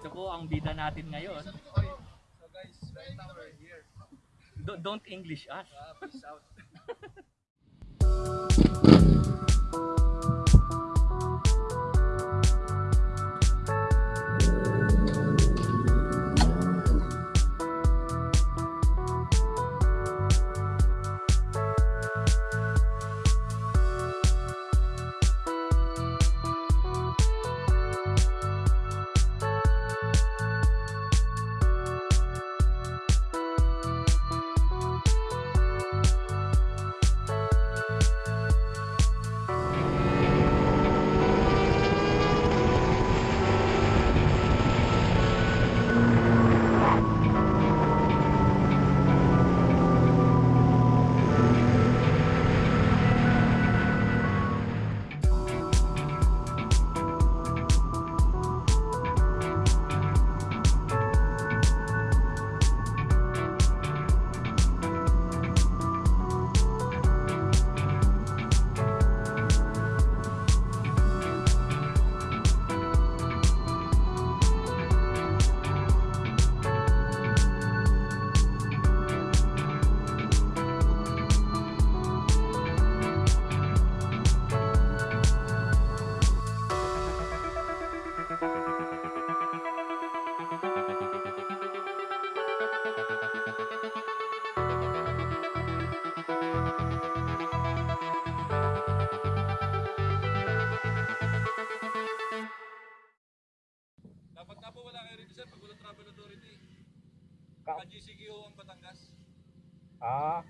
Ito po ang bida natin ngayon. So guys, right now we're here. Do- don't English us. Uh, peace out. travel authority. Ka GCQ ang Batangas. Ah,